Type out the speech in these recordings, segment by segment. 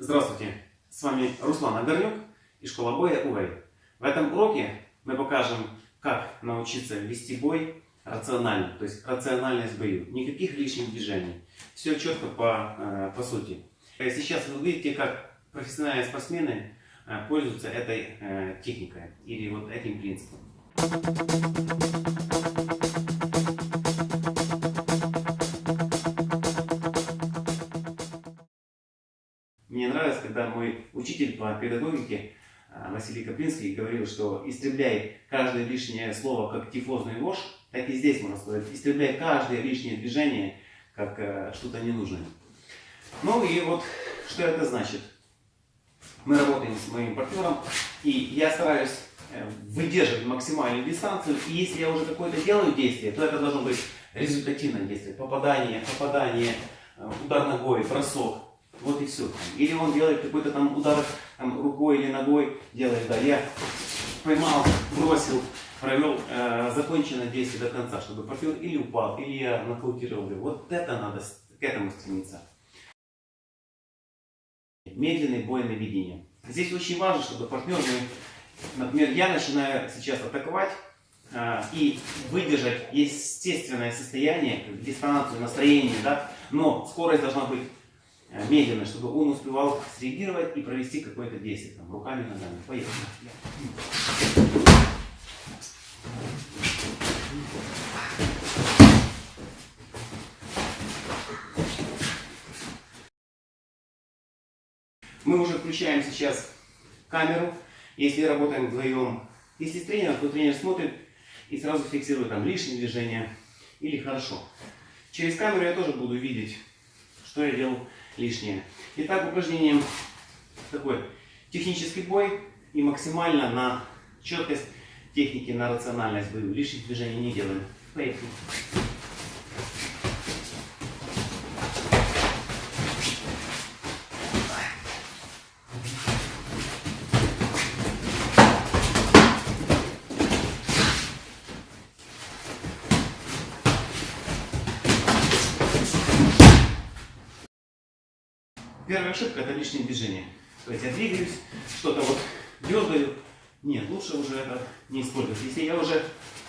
Здравствуйте, с вами Руслан Огорнюк и школа боя УВЭЙ. В этом уроке мы покажем, как научиться вести бой рационально, то есть рациональность в бою. Никаких лишних движений. Все четко по, э, по сути. Сейчас вы увидите, как профессиональные спортсмены э, пользуются этой э, техникой или вот этим принципом. Мне нравится, когда мой учитель по педагогике а, Василий Каплинский говорил, что истребляй каждое лишнее слово как тифозную ложь, так и здесь можно сказать, истребляй каждое лишнее движение как э, что-то ненужное. Ну и вот, что это значит? Мы работаем с моим партнером, и я стараюсь э, выдерживать максимальную дистанцию, и если я уже какое-то делаю действие, то это должно быть результативное действие. Попадание, попадание, э, удар ногой, бросок, вот и все. Или он делает какой-то там удар там, рукой или ногой, делает, да, я поймал, бросил, провел э, законченное действие до конца, чтобы партнер или упал, или я нокаутировал его. Вот это надо к этому стремиться. Медленный бой на. Здесь очень важно, чтобы партнер, например, я начинаю сейчас атаковать, э, и выдержать естественное состояние, дистанцию, настроение, да, но скорость должна быть медленно, чтобы он успевал среагировать и провести какое-то действие, там, руками, ногами. Поехали. Мы уже включаем сейчас камеру, если работаем вдвоем. Если с тренером, то тренер смотрит и сразу фиксирует там лишние движения или хорошо. Через камеру я тоже буду видеть, что я делал лишнее. Итак, упражнение такой технический бой и максимально на четкость техники, на рациональность бою. Лишних движений не делаем. Поехали. Первая ошибка это лишнее движение. То есть я двигаюсь, что-то вот дергаю. Нет, лучше уже это не использовать. Если я уже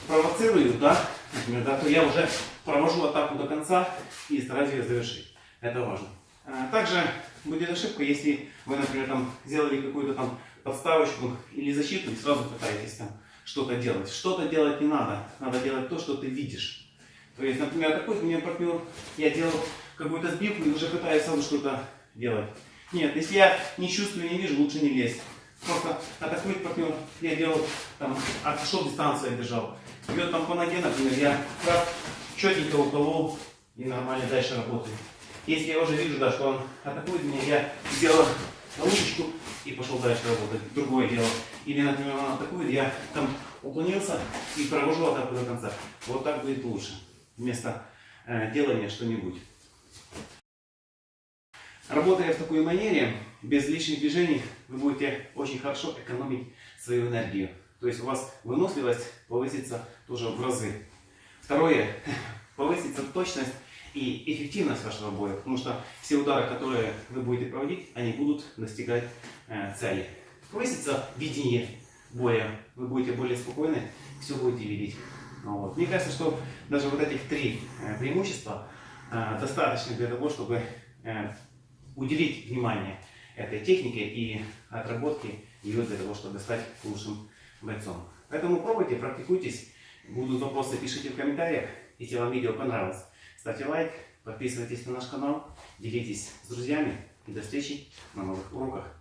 провоцирую, да, например, да, то я уже провожу атаку до конца и стараюсь ее завершить. Это важно. А, также будет ошибка, если вы, например, там сделали какую-то там подставочку или защиту и сразу пытаетесь там что-то делать. Что-то делать не надо. Надо делать то, что ты видишь. То есть, например, такой у меня партнер, я делал какую-то сбивку и уже пытаюсь сразу что-то делать. Нет, если я не чувствую, не вижу, лучше не лезть. Просто атакует партнер, я делал, там, отошел дистанцию, я держал. Бьет там по ноге, например, я раз четенько уколол и нормально дальше работаю. Если я уже вижу, да, что он атакует меня, я сделал лучечку и пошел дальше работать. Другое дело. Или, например, он атакует, я там уклонился и провожу атаку до конца. Вот так будет лучше. Вместо э, делания что-нибудь. Работая в такой манере, без лишних движений, вы будете очень хорошо экономить свою энергию. То есть у вас выносливость повысится тоже в разы. Второе, повысится точность и эффективность вашего боя, потому что все удары, которые вы будете проводить, они будут достигать э, цели. Повысится видение боя, вы будете более спокойны, все будете видеть. Вот. Мне кажется, что даже вот этих три э, преимущества э, достаточно для того, чтобы э, уделить внимание этой технике и отработке ее для того, чтобы стать лучшим бойцом. Поэтому пробуйте, практикуйтесь. Будут вопросы, пишите в комментариях. Если вам видео понравилось, ставьте лайк, подписывайтесь на наш канал, делитесь с друзьями и до встречи на новых уроках.